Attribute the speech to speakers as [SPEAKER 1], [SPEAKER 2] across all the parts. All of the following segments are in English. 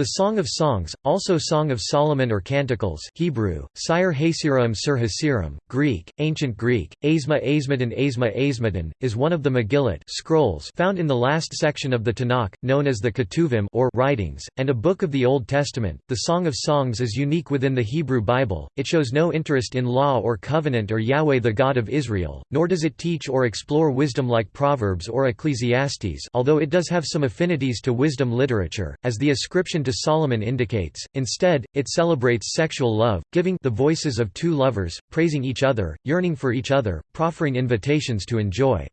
[SPEAKER 1] The Song of Songs, also Song of Solomon or Canticles Hebrew, Sire Hasiram Sur Hasiram, Greek, Ancient Greek, Asma Asmadan Asma Asmadan, is one of the Megillat scrolls found in the last section of the Tanakh, known as the Ketuvim or writings, and a book of the Old Testament. The Song of Songs is unique within the Hebrew Bible, it shows no interest in law or covenant or Yahweh the God of Israel, nor does it teach or explore wisdom like Proverbs or Ecclesiastes although it does have some affinities to wisdom literature, as the ascription to to Solomon indicates, instead, it celebrates sexual love, giving the voices of two lovers, praising each other, yearning for each other, proffering invitations to enjoy.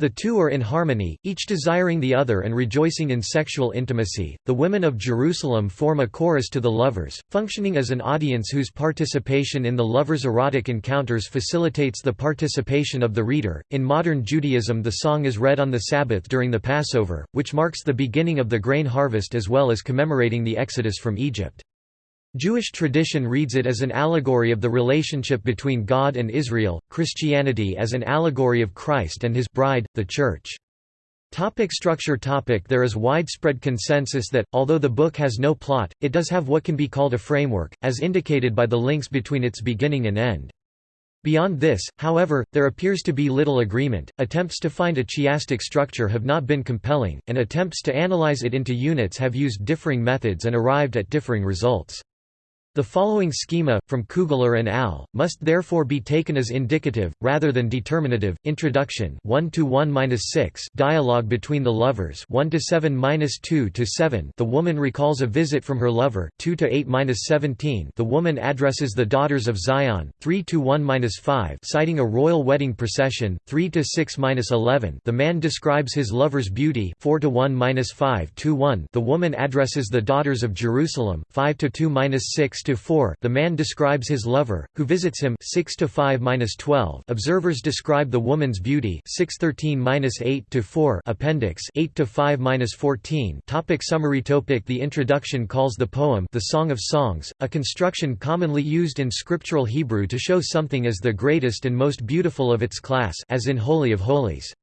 [SPEAKER 1] The two are in harmony, each desiring the other and rejoicing in sexual intimacy. The women of Jerusalem form a chorus to the lovers, functioning as an audience whose participation in the lovers' erotic encounters facilitates the participation of the reader. In modern Judaism, the song is read on the Sabbath during the Passover, which marks the beginning of the grain harvest as well as commemorating the exodus from Egypt. Jewish tradition reads it as an allegory of the relationship between God and Israel, Christianity as an allegory of Christ and his bride, the Church. Topic structure topic There is widespread consensus that, although the book has no plot, it does have what can be called a framework, as indicated by the links between its beginning and end. Beyond this, however, there appears to be little agreement. Attempts to find a chiastic structure have not been compelling, and attempts to analyze it into units have used differing methods and arrived at differing results. The following schema, from Kugler and Al, must therefore be taken as indicative, rather than determinative. Introduction 1 to 1 6 Dialogue between the lovers 1 to 7 2 to 7 The woman recalls a visit from her lover 2 to 8 17 The woman addresses the daughters of Zion 3 to 1 5 citing a royal wedding procession 3 to 6 11 The man describes his lover's beauty 4 to 1 5 to 1 The woman addresses the daughters of Jerusalem 5 to 2 6 6-4, the man describes his lover, who visits him 6-5-12. Observers describe the woman's beauty 6-13-8-4 appendix 8-5-14. Topic summary topic The introduction calls the poem the Song of Songs, a construction commonly used in scriptural Hebrew to show something as the greatest and most beautiful of its class as in Holy of Holies.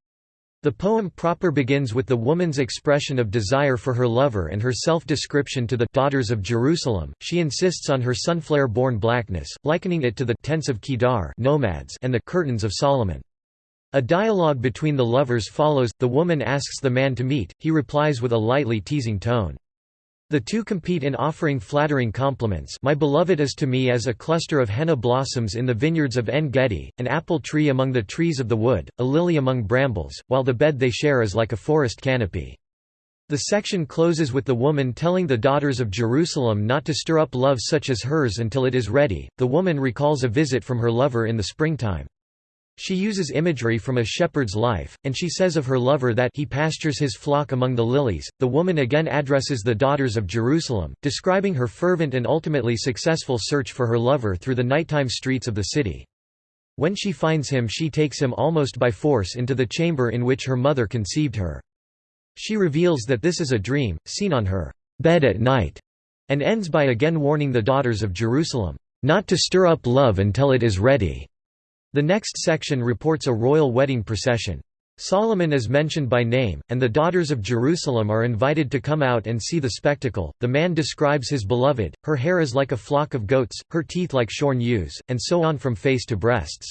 [SPEAKER 1] The poem proper begins with the woman's expression of desire for her lover and her self-description to the daughters of Jerusalem. She insists on her sunflare-born blackness, likening it to the tents of Kedar nomads and the curtains of Solomon. A dialogue between the lovers follows, the woman asks the man to meet, he replies with a lightly teasing tone. The two compete in offering flattering compliments my beloved is to me as a cluster of henna blossoms in the vineyards of En-Gedi, an apple tree among the trees of the wood, a lily among brambles, while the bed they share is like a forest canopy. The section closes with the woman telling the daughters of Jerusalem not to stir up love such as hers until it is ready. The woman recalls a visit from her lover in the springtime. She uses imagery from a shepherd's life, and she says of her lover that he pastures his flock among the lilies. The woman again addresses the daughters of Jerusalem, describing her fervent and ultimately successful search for her lover through the nighttime streets of the city. When she finds him she takes him almost by force into the chamber in which her mother conceived her. She reveals that this is a dream, seen on her bed at night, and ends by again warning the daughters of Jerusalem, not to stir up love until it is ready. The next section reports a royal wedding procession. Solomon is mentioned by name, and the daughters of Jerusalem are invited to come out and see the spectacle. The man describes his beloved, her hair is like a flock of goats, her teeth like shorn ewes, and so on from face to breasts.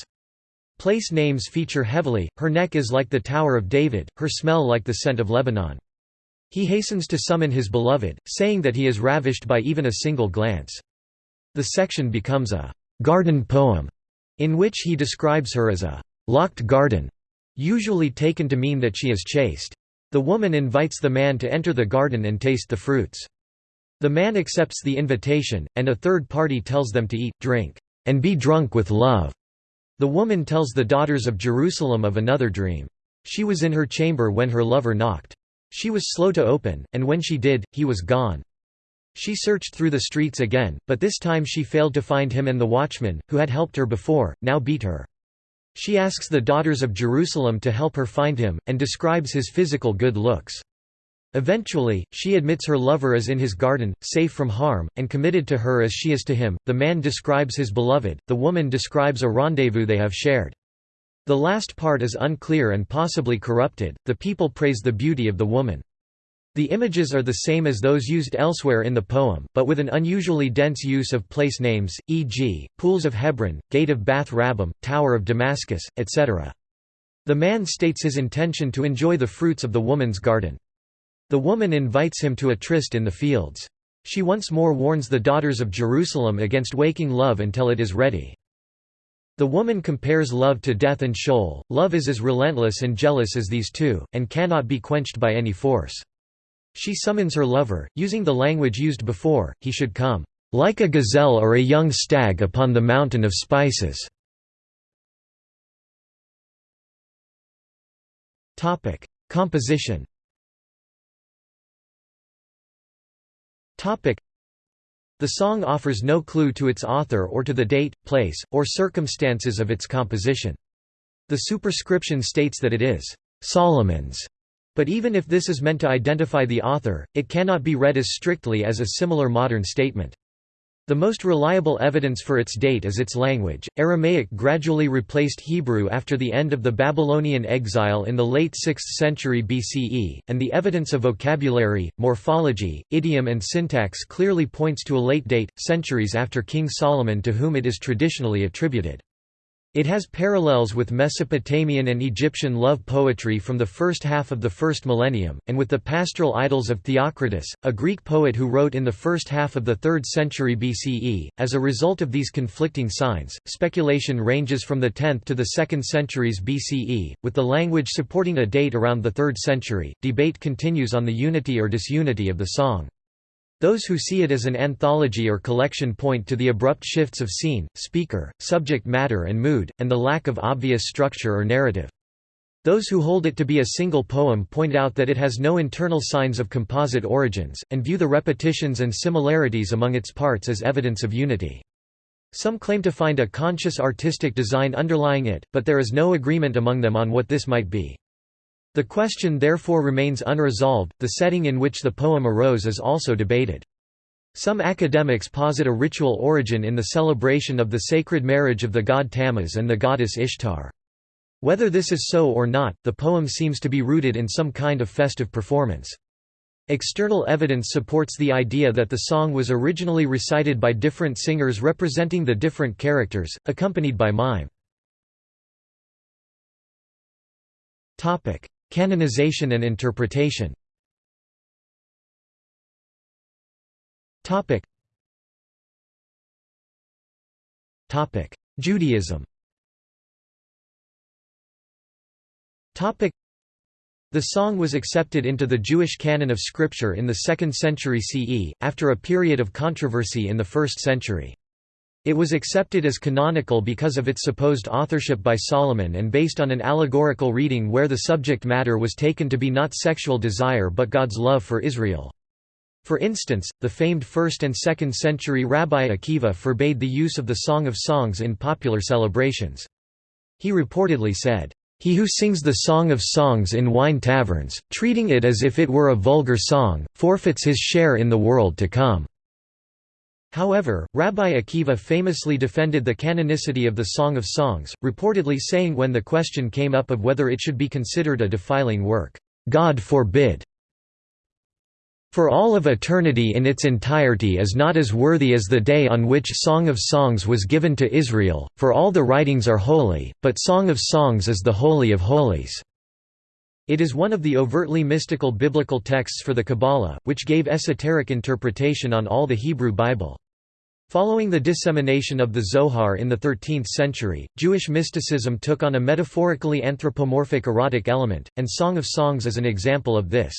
[SPEAKER 1] Place names feature heavily, her neck is like the Tower of David, her smell like the scent of Lebanon. He hastens to summon his beloved, saying that he is ravished by even a single glance. The section becomes a garden poem in which he describes her as a locked garden, usually taken to mean that she is chaste. The woman invites the man to enter the garden and taste the fruits. The man accepts the invitation, and a third party tells them to eat, drink, and be drunk with love. The woman tells the daughters of Jerusalem of another dream. She was in her chamber when her lover knocked. She was slow to open, and when she did, he was gone. She searched through the streets again, but this time she failed to find him and the watchman, who had helped her before, now beat her. She asks the daughters of Jerusalem to help her find him, and describes his physical good looks. Eventually, she admits her lover is in his garden, safe from harm, and committed to her as she is to him. The man describes his beloved, the woman describes a rendezvous they have shared. The last part is unclear and possibly corrupted. The people praise the beauty of the woman. The images are the same as those used elsewhere in the poem, but with an unusually dense use of place names, e.g., Pools of Hebron, Gate of Bath Rabbim, Tower of Damascus, etc. The man states his intention to enjoy the fruits of the woman's garden. The woman invites him to a tryst in the fields. She once more warns the daughters of Jerusalem against waking love until it is ready. The woman compares love to death and Sheol. Love is as relentless and jealous as these two, and cannot be quenched by any force. She summons her lover, using the language used before, he should come, "...like a gazelle or a young stag upon the mountain of spices." Composition the song offers no clue to its author or to the date, place, or circumstances of its composition. The superscription states that it is Solomon's, but even if this is meant to identify the author, it cannot be read as strictly as a similar modern statement. The most reliable evidence for its date is its language. Aramaic gradually replaced Hebrew after the end of the Babylonian exile in the late 6th century BCE, and the evidence of vocabulary, morphology, idiom, and syntax clearly points to a late date, centuries after King Solomon to whom it is traditionally attributed. It has parallels with Mesopotamian and Egyptian love poetry from the first half of the first millennium, and with the pastoral idylls of Theocritus, a Greek poet who wrote in the first half of the 3rd century BCE. As a result of these conflicting signs, speculation ranges from the 10th to the 2nd centuries BCE, with the language supporting a date around the 3rd century. Debate continues on the unity or disunity of the song. Those who see it as an anthology or collection point to the abrupt shifts of scene, speaker, subject matter and mood, and the lack of obvious structure or narrative. Those who hold it to be a single poem point out that it has no internal signs of composite origins, and view the repetitions and similarities among its parts as evidence of unity. Some claim to find a conscious artistic design underlying it, but there is no agreement among them on what this might be. The question therefore remains unresolved. The setting in which the poem arose is also debated. Some academics posit a ritual origin in the celebration of the sacred marriage of the god Tammuz and the goddess Ishtar. Whether this is so or not, the poem seems to be rooted in some kind of festive performance. External evidence supports the idea that the song was originally recited by different singers representing the different characters, accompanied by mime. Canonization and interpretation. Judaism. The song was accepted into the Jewish canon of scripture in the 2nd century CE, after a period of controversy in the 1st century. It was accepted as canonical because of its supposed authorship by Solomon and based on an allegorical reading where the subject matter was taken to be not sexual desire but God's love for Israel. For instance, the famed 1st and 2nd century Rabbi Akiva forbade the use of the Song of Songs in popular celebrations. He reportedly said, "...he who sings the Song of Songs in wine taverns, treating it as if it were a vulgar song, forfeits his share in the world to come." However, Rabbi Akiva famously defended the canonicity of the Song of Songs, reportedly saying when the question came up of whether it should be considered a defiling work, "'God forbid!' For all of eternity in its entirety is not as worthy as the day on which Song of Songs was given to Israel, for all the writings are holy, but Song of Songs is the Holy of Holies." It is one of the overtly mystical biblical texts for the Kabbalah, which gave esoteric interpretation on all the Hebrew Bible. Following the dissemination of the Zohar in the 13th century, Jewish mysticism took on a metaphorically anthropomorphic erotic element, and Song of Songs is an example of this.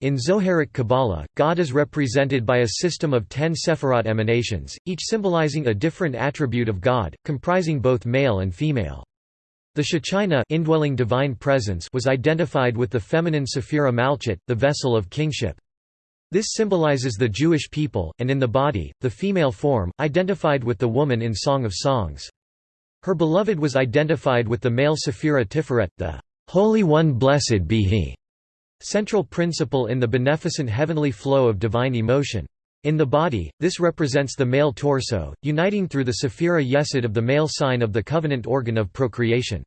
[SPEAKER 1] In Zoharic Kabbalah, God is represented by a system of ten Sephirot emanations, each symbolizing a different attribute of God, comprising both male and female. The Shechina indwelling divine presence was identified with the feminine Sephira Malchut, the vessel of kingship. This symbolizes the Jewish people, and in the body, the female form, identified with the woman in Song of Songs. Her beloved was identified with the male Sephira Tiferet, the Holy One blessed be He, central principle in the beneficent heavenly flow of divine emotion. In the body, this represents the male torso, uniting through the Sephira Yesod of the male sign of the covenant organ of procreation.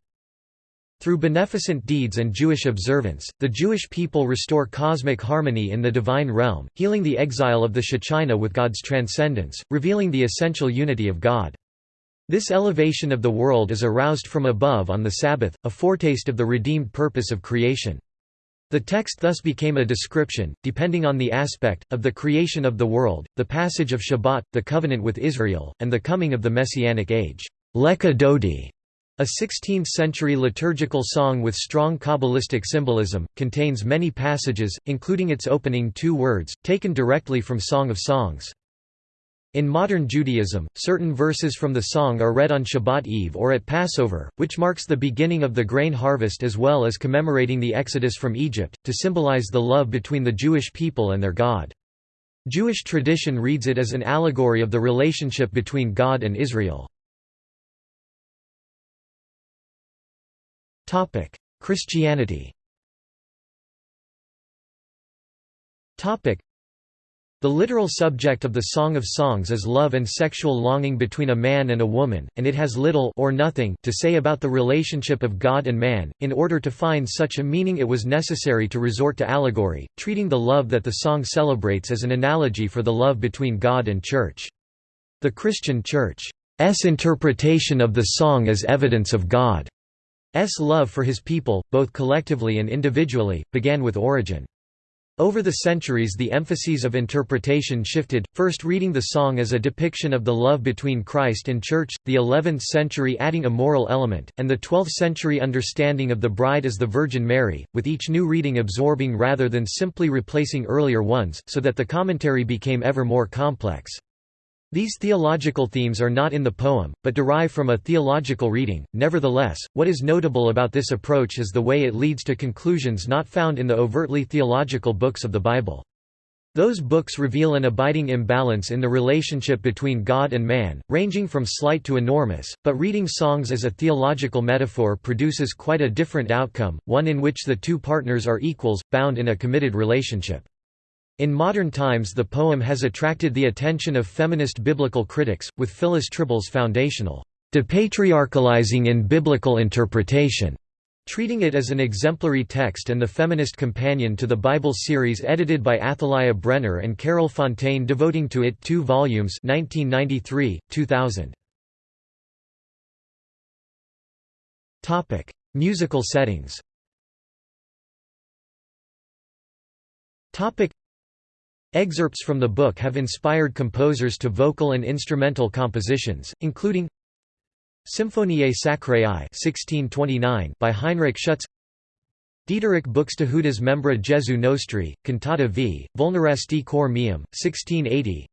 [SPEAKER 1] Through beneficent deeds and Jewish observance, the Jewish people restore cosmic harmony in the divine realm, healing the exile of the Shechina with God's transcendence, revealing the essential unity of God. This elevation of the world is aroused from above on the Sabbath, a foretaste of the redeemed purpose of creation. The text thus became a description, depending on the aspect, of the creation of the world, the passage of Shabbat, the covenant with Israel, and the coming of the Messianic age. Lecha Dodi, a 16th-century liturgical song with strong Kabbalistic symbolism, contains many passages, including its opening two words, taken directly from Song of Songs. In modern Judaism, certain verses from the song are read on Shabbat Eve or at Passover, which marks the beginning of the grain harvest as well as commemorating the exodus from Egypt, to symbolize the love between the Jewish people and their God. Jewish tradition reads it as an allegory of the relationship between God and Israel. Christianity Topic: the literal subject of the Song of Songs is love and sexual longing between a man and a woman, and it has little or nothing to say about the relationship of God and man. In order to find such a meaning it was necessary to resort to allegory, treating the love that the song celebrates as an analogy for the love between God and Church. The Christian Church's interpretation of the song as evidence of God's love for his people, both collectively and individually, began with Origen. Over the centuries the emphases of interpretation shifted, first reading the song as a depiction of the love between Christ and Church, the 11th century adding a moral element, and the 12th century understanding of the bride as the Virgin Mary, with each new reading absorbing rather than simply replacing earlier ones, so that the commentary became ever more complex. These theological themes are not in the poem, but derive from a theological reading. Nevertheless, what is notable about this approach is the way it leads to conclusions not found in the overtly theological books of the Bible. Those books reveal an abiding imbalance in the relationship between God and man, ranging from slight to enormous, but reading songs as a theological metaphor produces quite a different outcome, one in which the two partners are equals, bound in a committed relationship. In modern times the poem has attracted the attention of feminist biblical critics, with Phyllis Trible's foundational, "...depatriarchalizing in biblical interpretation", treating it as an exemplary text and the feminist companion to the Bible series edited by Athalya Brenner and Carol Fontaine devoting to it two volumes 1993, 2000. Musical settings Excerpts from the book have inspired composers to vocal and instrumental compositions, including Symphonie Sacrée 1629 by Heinrich Schütz Dieterich Buxtehude's Membra Jesu Nostri, Cantata v. Vulneresti cor meum, 1680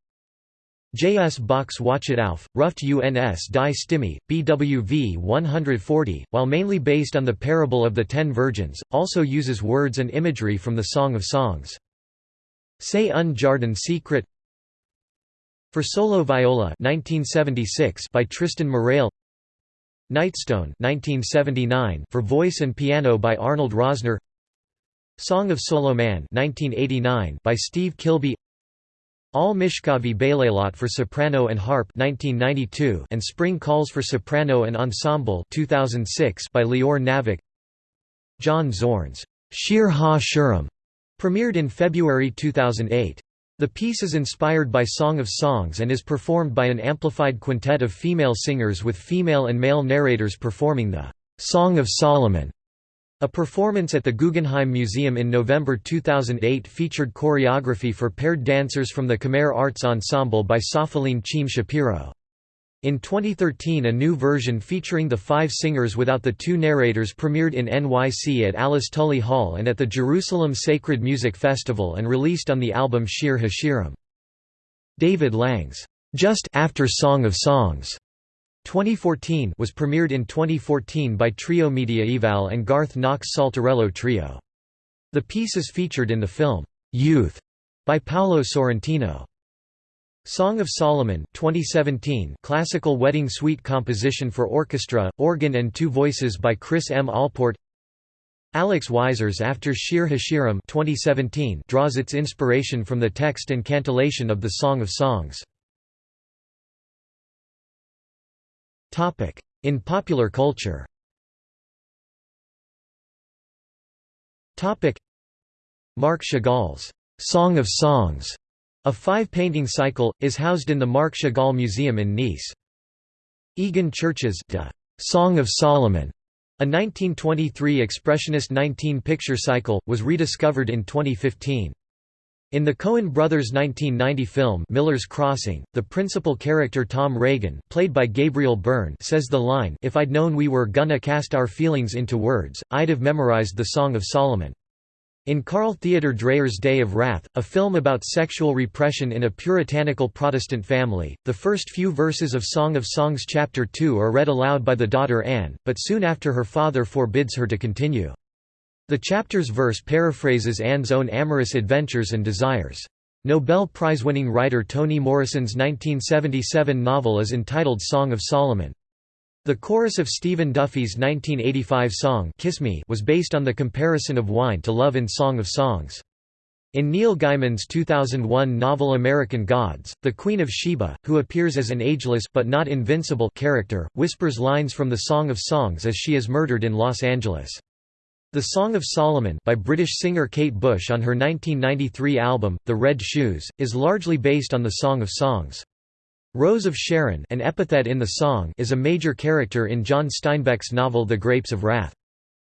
[SPEAKER 1] J. S. Bach's Wachet auf, Ruft uns die Stimme, BWV 140, while mainly based on the parable of the Ten Virgins, also uses words and imagery from the Song of Songs. C'est un jardin secret. For solo viola 1976 by Tristan Murail Nightstone 1979 for voice and piano by Arnold Rosner. Song of Solo Man 1989 by Steve Kilbey All Mishkavi Bailalot for soprano and harp 1992 and Spring Calls for soprano and ensemble 2006 by Lior Navok John Zorn's. Shir Ha-Shirim Premiered in February 2008. The piece is inspired by Song of Songs and is performed by an amplified quintet of female singers with female and male narrators performing the Song of Solomon. A performance at the Guggenheim Museum in November 2008 featured choreography for paired dancers from the Khmer Arts Ensemble by Sophiline Cheam Shapiro. In 2013 a new version featuring the five singers without the two narrators premiered in NYC at Alice Tully Hall and at the Jerusalem Sacred Music Festival and released on the album Shir Hashirim. David Lang's Just After Song of Songs 2014 was premiered in 2014 by Trio Mediaeval and Garth Knox Saltarello Trio. The piece is featured in the film, Youth, by Paolo Sorrentino. Song of Solomon 2017 classical wedding suite composition for orchestra, organ and two voices by Chris M. Allport Alex Weiser's After Shir Hashirim 2017 draws its inspiration from the text and cantillation of the Song of Songs. In popular culture Marc Chagall's Song of Songs, a five-painting cycle, is housed in the Marc Chagall Museum in Nice. Egon Tschirch's De Song of Solomon, a 1923 expressionist 19-picture cycle, was rediscovered in 2015. In the Coen brothers' 1990 film Miller's Crossing, the principal character Tom Reagan played by Gabriel Byrne says the line If I'd known we were gonna cast our feelings into words, I'd have memorized the Song of Solomon. In Carl Theodor Dreyer's Day of Wrath, a film about sexual repression in a puritanical Protestant family, the first few verses of Song of Songs chapter 2 are read aloud by the daughter Anne, but soon after her father forbids her to continue. The chapter's verse paraphrases Anne's own amorous adventures and desires. Nobel Prize-winning writer Toni Morrison's 1977 novel is entitled Song of Solomon. The chorus of Stephen Duffy's 1985 song Kiss Me was based on the comparison of wine to love in Song of Songs. In Neil Gaiman's 2001 novel American Gods, the Queen of Sheba, who appears as an ageless but not invincible character, whispers lines from the Song of Songs as she is murdered in Los Angeles. The Song of Solomon by British singer Kate Bush on her 1993 album, The Red Shoes, is largely based on the Song of Songs. Rose of Sharon an epithet in the song is a major character in John Steinbeck's novel The Grapes of Wrath.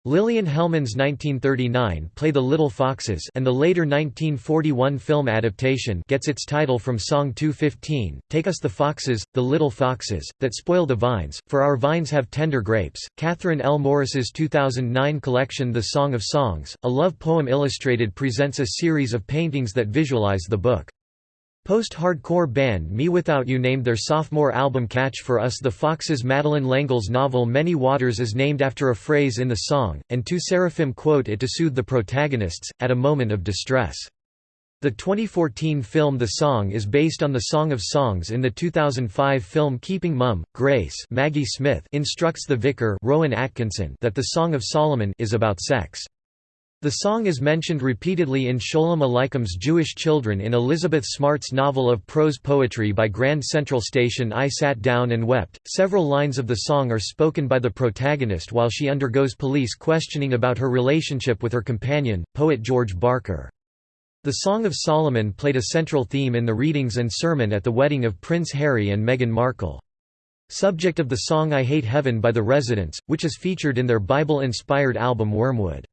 [SPEAKER 1] Lillian Hellman's 1939 play The Little Foxes and the later 1941 film adaptation gets its title from Song 215, Take Us the Foxes, the Little Foxes, that spoil the vines, for our vines have tender grapes. Catherine L. Morris's 2009 collection The Song of Songs, a love poem illustrated presents a series of paintings that visualize the book. Post-hardcore band mewithoutYou named their sophomore album Catch for Us the Foxes Madeleine L'Engle's novel Many Waters is named after a phrase in the song, and two seraphim quote it to soothe the protagonists, at a moment of distress. The 2014 film The Song is based on the Song of Songs in the 2005 film Keeping Mum. Grace Maggie Smith instructs the vicar Rowan Atkinson that the Song of Solomon is about sex. The song is mentioned repeatedly in Sholem Aleichem's Jewish Children in Elizabeth Smart's novel of prose poetry by Grand Central Station I Sat Down and Wept. Several lines of the song are spoken by the protagonist while she undergoes police questioning about her relationship with her companion, poet George Barker. The Song of Solomon played a central theme in the readings and sermon at the wedding of Prince Harry and Meghan Markle. Subject of the song I Hate Heaven by the Residents, which is featured in their Bible-inspired album Wormwood.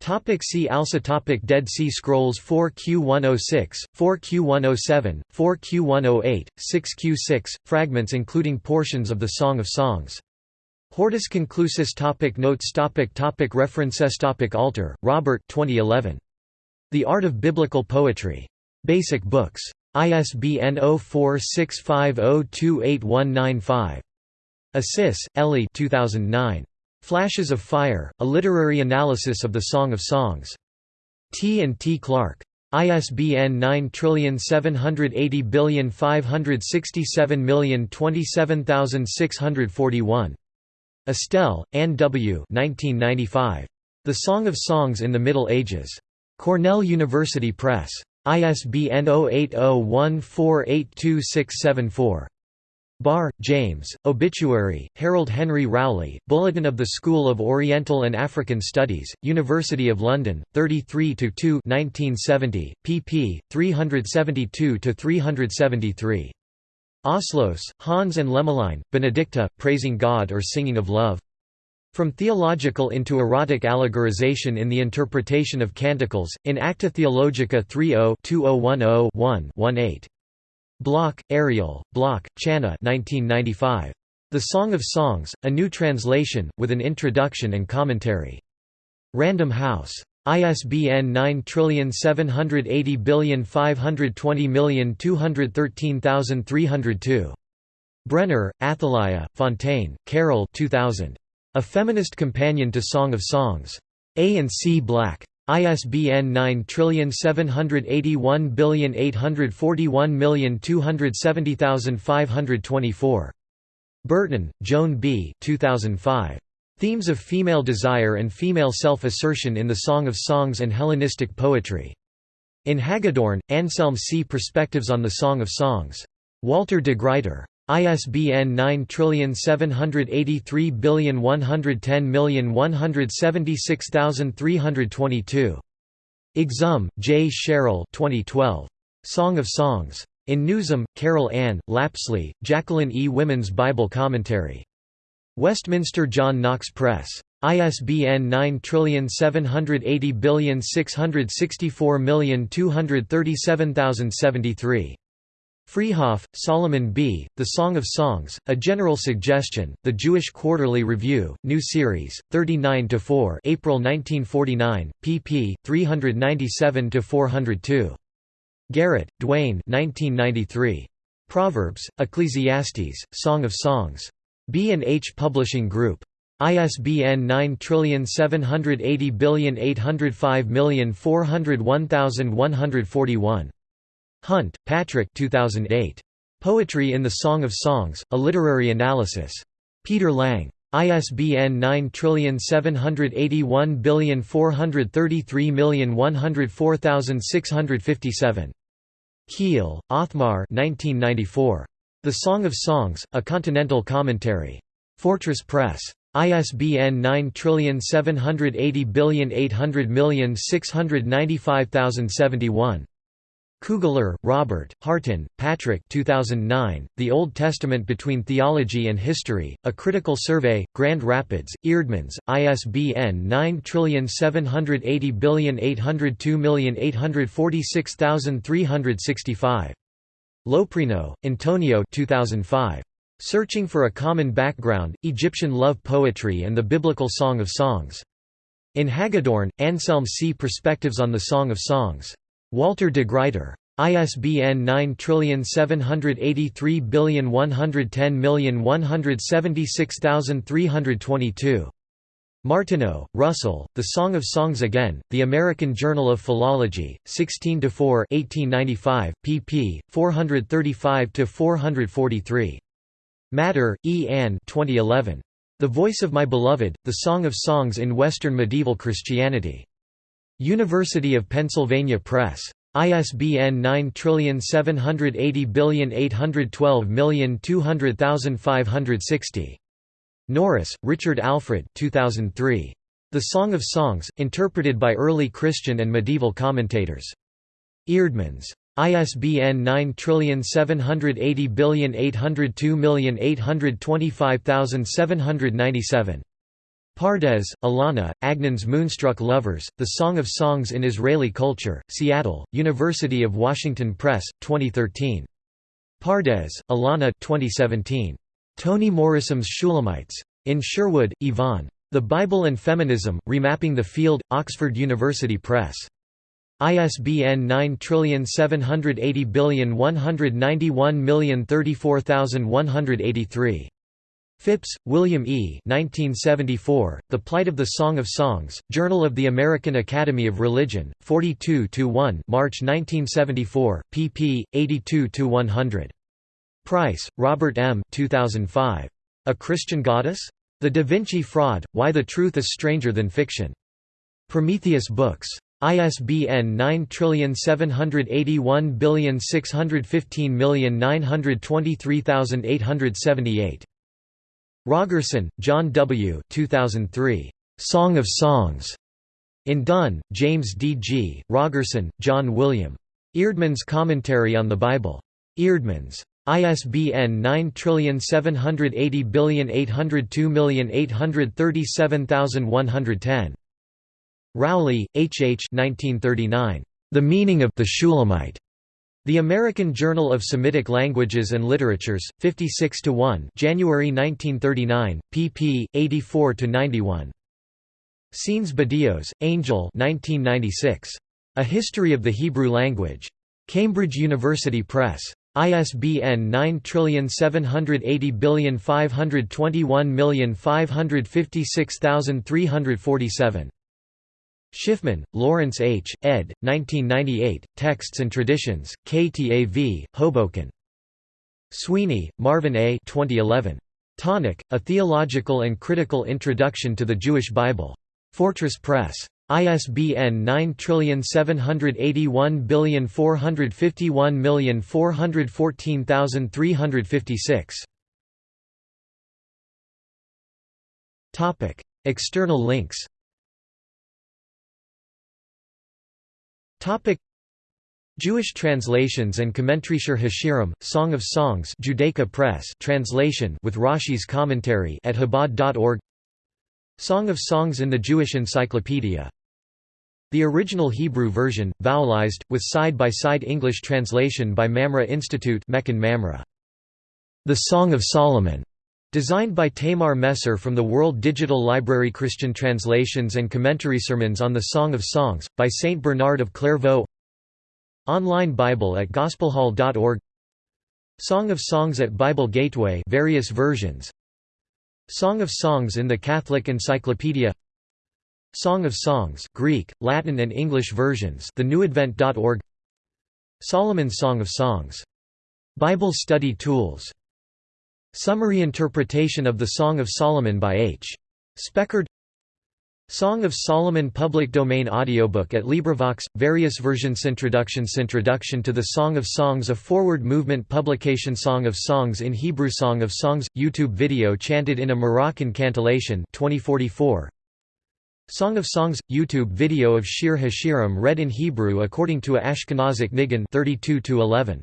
[SPEAKER 1] Topic see also topic Dead Sea Scrolls 4Q106, 4Q107, 4Q108, 6Q6, fragments including portions of the Song of Songs. Hortus Conclusus topic Notes topic topic References topic Alter, Robert 2011. The Art of Biblical Poetry. Basic Books. ISBN 0465028195. Assis, Elie 2009. Flashes of Fire, A Literary Analysis of the Song of Songs. T. and T. Clark. ISBN 9780567027641. Astell, Anne W. 1995. The Song of Songs in the Middle Ages. Cornell University Press. ISBN 0801482674. Barr, James, Obituary, Harold Henry Rowley, Bulletin of the School of Oriental and African Studies, University of London, 33–2 1970, pp. 372–373. Ausloos, Hans and Lemmelijn, Benedicta, Praising God or Singing of Love. From Theological into Erotic Allegorization in the Interpretation of Canticles, in Acta Theologica 30-2010-1-18. Bloch, Ariel, Bloch, Channa 1995. The Song of Songs, a new translation, with an introduction and commentary. Random House. ISBN 9780520213302. Brenner, Athalya, Fontaine, Carol 2000. A Feminist Companion to Song of Songs. A and C Black. ISBN 9781841270524. Burton, Joan B. 2005. Themes of Female Desire and Female Self-Assertion in the Song of Songs and Hellenistic Poetry. In Hagedorn, Anselm C. Perspectives on the Song of Songs. Walter de Gruyter. ISBN 9783110176322. Exum, J. Sherrill 2012. Song of Songs. In Newsom, Carol Ann, Lapsley, Jacqueline E. Women's Bible Commentary. Westminster John Knox Press. ISBN 9780664237073. Freehof, Solomon B., The Song of Songs, A General Suggestion, The Jewish Quarterly Review, New Series, 39–4 April 1949, pp. 397–402. Garrett, Duane 1993. Proverbs, Ecclesiastes, Song of Songs. B&H Publishing Group. ISBN 9780805401141. Hunt, Patrick 2008. Poetry in the Song of Songs, A Literary Analysis. Peter Lang. ISBN 9781433104657. Keel, Othmar 1994. The Song of Songs, A Continental Commentary. Fortress Press. ISBN 9780800695071. Kugler, Robert, Hartin, Patrick 2009, The Old Testament Between Theology and History, A Critical Survey, Grand Rapids, Eerdmans, ISBN 9780802846365. Loprieno, Antonio 2005. Searching for a Common Background, Egyptian Love Poetry and the Biblical Song of Songs. In Hagedorn, Anselm C. Perspectives on the Song of Songs. Walter de Gruyter. ISBN 9783110176322. Martineau, Russell, The Song of Songs Again, The American Journal of Philology, 16–4 1895, pp. 435–443. Matter, E. Ann 2011. The Voice of My Beloved, The Song of Songs in Western Medieval Christianity. University of Pennsylvania Press. ISBN 9780812200560. Norris, Richard Alfred 2003. The Song of Songs, interpreted by early Christian and medieval commentators. Eerdmans. ISBN 9780802825797. Pardes, Alana, Agnon's Moonstruck Lovers, The Song of Songs in Israeli Culture, Seattle, University of Washington Press, 2013. Pardes, Alana 2017. Toni Morrison's Shulammites. In Sherwood, Yvonne. The Bible and Feminism, Remapping the Field, Oxford University Press. ISBN 9780191034183. Phipps, William E. 1974, the Plight of the Song of Songs, Journal of the American Academy of Religion, 42–1 March 1974, pp. 82–100. Price, Robert M. 2005. A Christian Goddess? The Da Vinci Fraud, Why the Truth is Stranger Than Fiction. Prometheus Books. ISBN 9781615923878. Rogerson, John W. 2003. Song of Songs. In Dunn, James D. G., Rogerson, John William. Eerdmans Commentary on the Bible. Eerdmans. ISBN 9780802837110. Rowley, H. H. 1939. The Meaning of the Shulamite. The American Journal of Semitic Languages and Literatures, 56 to 1, January 1939, pp. 84 to 91. Saenz-Badillos, Angel, 1996. A History of the Hebrew Language. Cambridge University Press. ISBN 9780521556347. Schiffman, Lawrence H., ed. 1998, Texts and Traditions, KTAV, Hoboken. Sweeney, Marvin A. 2011. Tanakh, A Theological and Critical Introduction to the Jewish Bible. Fortress Press. ISBN 9781451414356. Topic: External links. Topic: Jewish translations and commentary Shir Hashirim, Song of Songs Judaica Press translation with Rashi's commentary at Chabad.org Song of Songs in the Jewish Encyclopedia. The original Hebrew version, vowelized, with side-by-side -side English translation by Mamre Institute Mamre. The Song of Solomon Designed by Tamar Messer from the World Digital Library Christian Translations and Commentary Sermons on the Song of Songs, by Saint Bernard of Clairvaux. Online Bible at gospelhall.org Song of Songs at Bible Gateway various versions. Song of Songs in the Catholic Encyclopedia. Song of Songs Greek, Latin and English versions thenewadvent.org Solomon's Song of Songs. Bible study tools. Summary interpretation of the Song of Solomon by H. Speckard Song of Solomon Public Domain Audiobook at LibriVox, various versions Introductions Introduction to the Song of Songs A Forward Movement Publication Song of Songs in Hebrew Song of Songs – YouTube video chanted in a Moroccan cantillation 2044. Song of Songs – YouTube video of Shir Hashirim read in Hebrew according to a Ashkenazic Nigun 32 11